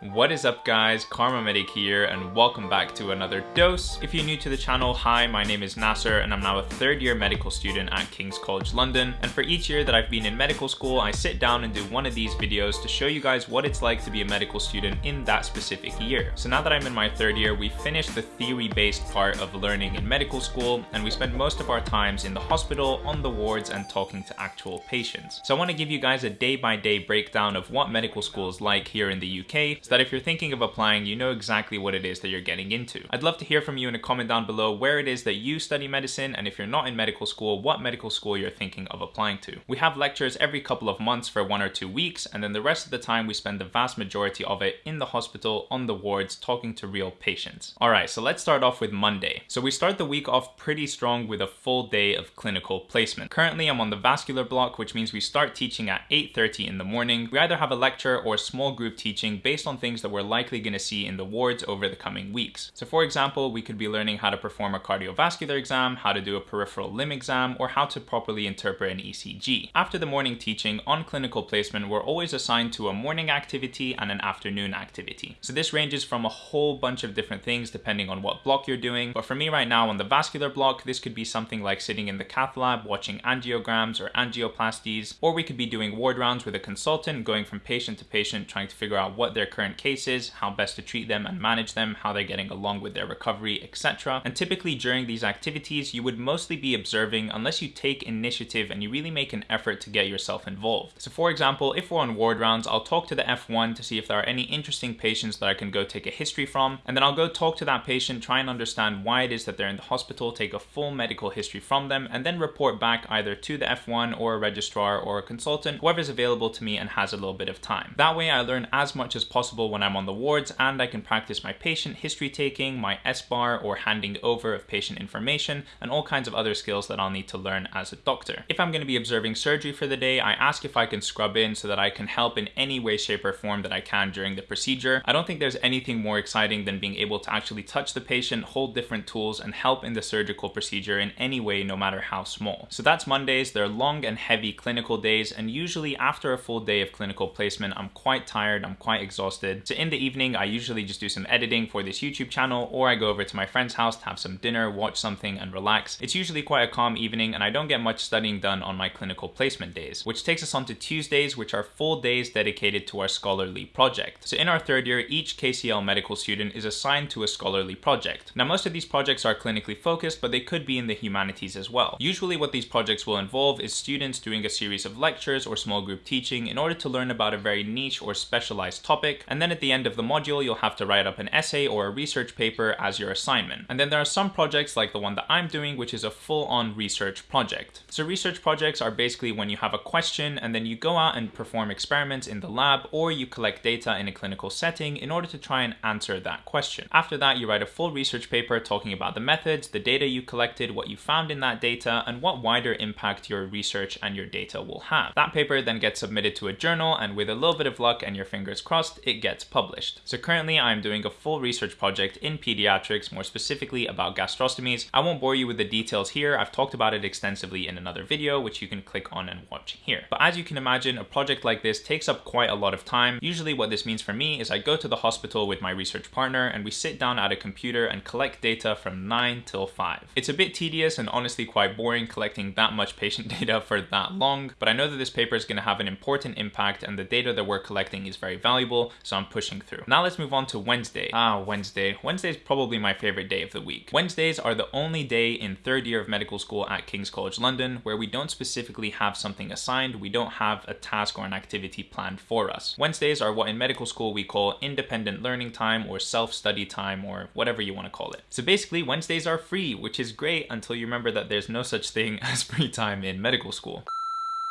What is up guys, Karma Medic here and welcome back to another dose. If you're new to the channel, hi, my name is Nasser and I'm now a third year medical student at King's College London. And for each year that I've been in medical school, I sit down and do one of these videos to show you guys what it's like to be a medical student in that specific year. So now that I'm in my third year, we finished the theory-based part of learning in medical school and we spend most of our times in the hospital, on the wards and talking to actual patients. So I want to give you guys a day-by-day -day breakdown of what medical school is like here in the UK so that if you're thinking of applying, you know exactly what it is that you're getting into. I'd love to hear from you in a comment down below where it is that you study medicine and if you're not in medical school, what medical school you're thinking of applying to. We have lectures every couple of months for one or two weeks and then the rest of the time we spend the vast majority of it in the hospital, on the wards, talking to real patients. Alright, so let's start off with Monday. So we start the week off pretty strong with a full day of clinical placement. Currently I'm on the vascular block, which means we start teaching at 8.30 in the morning. We either have a lecture or small group teaching based on things that we're likely going to see in the wards over the coming weeks. So for example, we could be learning how to perform a cardiovascular exam, how to do a peripheral limb exam, or how to properly interpret an ECG. After the morning teaching on clinical placement, we're always assigned to a morning activity and an afternoon activity. So this ranges from a whole bunch of different things depending on what block you're doing. But for me right now on the vascular block, this could be something like sitting in the cath lab watching angiograms or angioplasties, or we could be doing ward rounds with a consultant going from patient to patient trying to figure out what their current case is, how best to treat them and manage them, how they're getting along with their recovery, etc. And typically during these activities, you would mostly be observing unless you take initiative and you really make an effort to get yourself involved. So for example, if we're on ward rounds, I'll talk to the F1 to see if there are any interesting patients that I can go take a history from, and then I'll go talk to that patient, try and understand why it is that they're in the hospital, take a full medical history from them, and then report back either to the F1 or a registrar or a consultant, whoever's available to me and has a little bit of time. That way I learn as much as possible when I'm on the wards and I can practice my patient history taking, my SBAR or handing over of patient information, and all kinds of other skills that I'll need to learn as a doctor. If I'm going to be observing surgery for the day, I ask if I can scrub in so that I can help in any way, shape, or form that I can during the procedure. I don't think there's anything more exciting than being able to actually touch the patient, hold different tools, and help in the surgical procedure in any way, no matter how small. So that's Mondays. They're long and heavy clinical days, and usually after a full day of clinical placement, I'm quite tired, I'm quite exhausted. So in the evening, I usually just do some editing for this YouTube channel or I go over to my friend's house to have some dinner, watch something and relax. It's usually quite a calm evening and I don't get much studying done on my clinical placement days, which takes us on to Tuesdays, which are full days dedicated to our scholarly project. So in our third year, each KCL medical student is assigned to a scholarly project. Now most of these projects are clinically focused, but they could be in the humanities as well. Usually what these projects will involve is students doing a series of lectures or small group teaching in order to learn about a very niche or specialized topic, and then at the end of the module you'll have to write up an essay or a research paper as your assignment. And then there are some projects like the one that I'm doing, which is a full-on research project. So research projects are basically when you have a question and then you go out and perform experiments in the lab or you collect data in a clinical setting in order to try and answer that question. After that, you write a full research paper talking about the methods, the data you collected, what you found in that data, and what wider impact your research and your data will have. That paper then gets submitted to a journal and with a little bit of luck and your fingers crossed, it gets published. So currently I'm doing a full research project in pediatrics, more specifically about gastrostomies. I won't bore you with the details here. I've talked about it extensively in another video, which you can click on and watch here. But as you can imagine, a project like this takes up quite a lot of time. Usually what this means for me is I go to the hospital with my research partner and we sit down at a computer and collect data from 9 till 5. It's a bit tedious and honestly quite boring collecting that much patient data for that long, but I know that this paper is going to have an important impact and the data that we're collecting is very valuable, so I'm pushing through. Now let's move on to Wednesday. Ah, Wednesday. Wednesday is probably my favorite day of the week. Wednesdays are the only day in third year of medical school at King's College London where we don't specifically have something assigned, we don't have a task or an activity planned for us. Wednesdays are what in medical school we call independent learning time or self-study time or whatever you want to call it. So basically Wednesdays are free, which is great until you remember that there's no such thing as free time in medical school.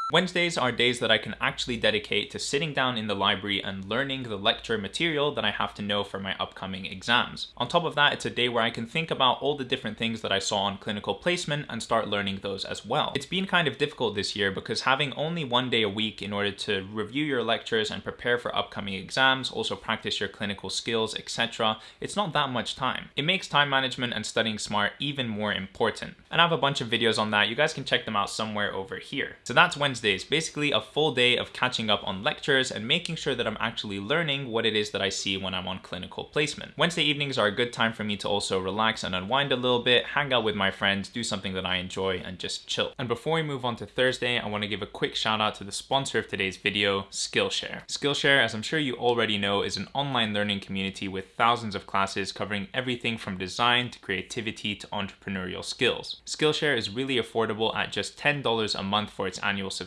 Wednesdays are days that I can actually dedicate to sitting down in the library and learning the lecture material that I have to know for my upcoming exams. On top of that, it's a day where I can think about all the different things that I saw on clinical placement and start learning those as well. It's been kind of difficult this year because having only one day a week in order to review your lectures and prepare for upcoming exams, also practice your clinical skills, etc., it's not that much time. It makes time management and studying smart even more important. And I have a bunch of videos on that. You guys can check them out somewhere over here. So that's Wednesday Wednesdays, basically a full day of catching up on lectures and making sure that I'm actually learning what it is that I see when I'm on clinical placement. Wednesday evenings are a good time for me to also relax and unwind a little bit, hang out with my friends, do something that I enjoy and just chill. And before we move on to Thursday, I want to give a quick shout out to the sponsor of today's video, Skillshare. Skillshare, as I'm sure you already know, is an online learning community with thousands of classes covering everything from design to creativity to entrepreneurial skills. Skillshare is really affordable at just $10 a month for its annual subscription,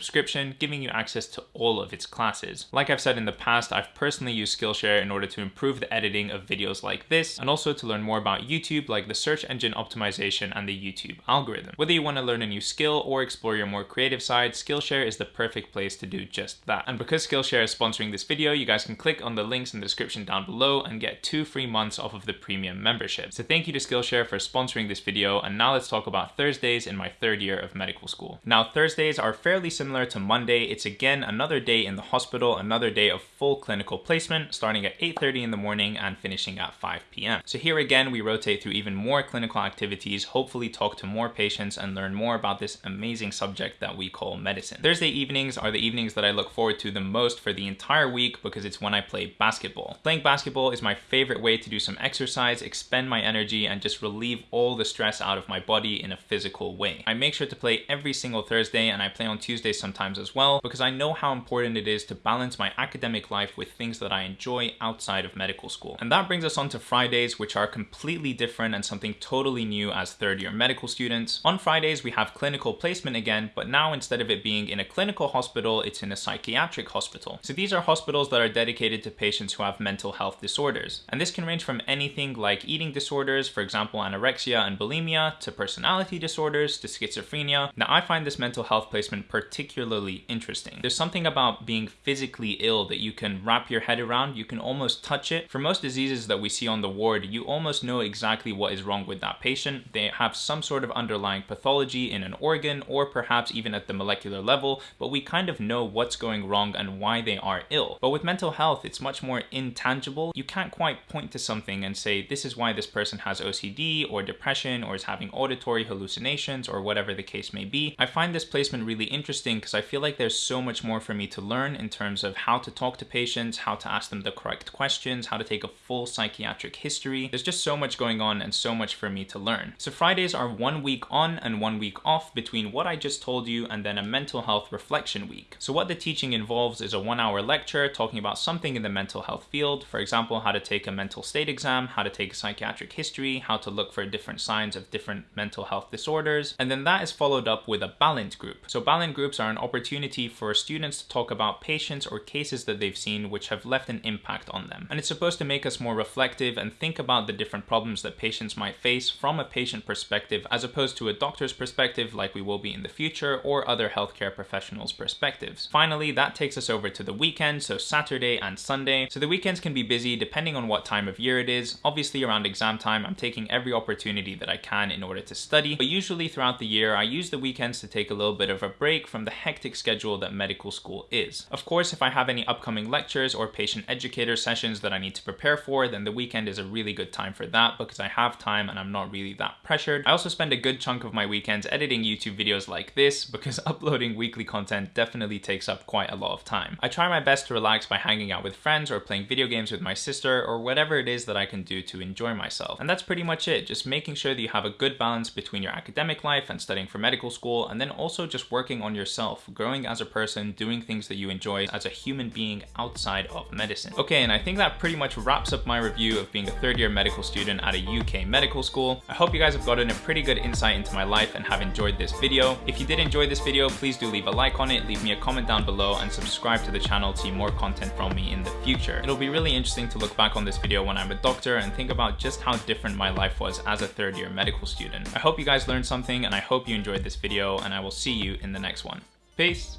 giving you access to all of its classes. Like I've said in the past, I've personally used Skillshare in order to improve the editing of videos like this, and also to learn more about YouTube, like the search engine optimization and the YouTube algorithm. Whether you want to learn a new skill or explore your more creative side, Skillshare is the perfect place to do just that. And because Skillshare is sponsoring this video, you guys can click on the links in the description down below and get two free months off of the premium membership. So thank you to Skillshare for sponsoring this video, and now let's talk about Thursdays in my third year of medical school. Now, Thursdays are fairly similar to Monday. It's again another day in the hospital, another day of full clinical placement, starting at 8.30 in the morning and finishing at 5 p.m. So here again, we rotate through even more clinical activities, hopefully talk to more patients and learn more about this amazing subject that we call medicine. Thursday evenings are the evenings that I look forward to the most for the entire week because it's when I play basketball. Playing basketball is my favorite way to do some exercise, expend my energy, and just relieve all the stress out of my body in a physical way. I make sure to play every single Thursday and I play on Tuesdays sometimes as well because I know how important it is to balance my academic life with things that I enjoy outside of medical school. And that brings us on to Fridays, which are completely different and something totally new as third year medical students. On Fridays, we have clinical placement again, but now instead of it being in a clinical hospital, it's in a psychiatric hospital. So these are hospitals that are dedicated to patients who have mental health disorders. And this can range from anything like eating disorders, for example, anorexia and bulimia, to personality disorders, to schizophrenia. Now, I find this mental health placement particularly interesting. There's something about being physically ill that you can wrap your head around, you can almost touch it. For most diseases that we see on the ward, you almost know exactly what is wrong with that patient. They have some sort of underlying pathology in an organ or perhaps even at the molecular level, but we kind of know what's going wrong and why they are ill. But with mental health, it's much more intangible. You can't quite point to something and say, this is why this person has OCD or depression or is having auditory hallucinations or whatever the case may be. I find this placement really interesting because I feel like there's so much more for me to learn in terms of how to talk to patients, how to ask them the correct questions, how to take a full psychiatric history. There's just so much going on and so much for me to learn. So Fridays are one week on and one week off between what I just told you and then a mental health reflection week. So what the teaching involves is a one hour lecture talking about something in the mental health field. For example, how to take a mental state exam, how to take a psychiatric history, how to look for different signs of different mental health disorders. And then that is followed up with a Balint group. So Balint groups are an opportunity for students to talk about patients or cases that they've seen which have left an impact on them. And it's supposed to make us more reflective and think about the different problems that patients might face from a patient perspective as opposed to a doctor's perspective like we will be in the future or other healthcare professionals' perspectives. Finally, that takes us over to the weekend, so Saturday and Sunday. So the weekends can be busy depending on what time of year it is. Obviously around exam time, I'm taking every opportunity that I can in order to study, but usually throughout the year, I use the weekends to take a little bit of a break from the hectic schedule that medical school is. Of course, if I have any upcoming lectures or patient educator sessions that I need to prepare for, then the weekend is a really good time for that because I have time and I'm not really that pressured. I also spend a good chunk of my weekends editing YouTube videos like this because uploading weekly content definitely takes up quite a lot of time. I try my best to relax by hanging out with friends or playing video games with my sister or whatever it is that I can do to enjoy myself. And that's pretty much it, just making sure that you have a good balance between your academic life and studying for medical school and then also just working on yourself, growing as a person, doing things that you enjoy as a human being outside of medicine. Okay, and I think that pretty much wraps up my review of being a third year medical student at a UK medical school. I hope you guys have gotten a pretty good insight into my life and have enjoyed this video. If you did enjoy this video, please do leave a like on it, leave me a comment down below and subscribe to the channel to see more content from me in the future. It'll be really interesting to look back on this video when I'm a doctor and think about just how different my life was as a third year medical student. I hope you guys learned something and I hope you enjoyed this video and I will see you in the next one. Peace!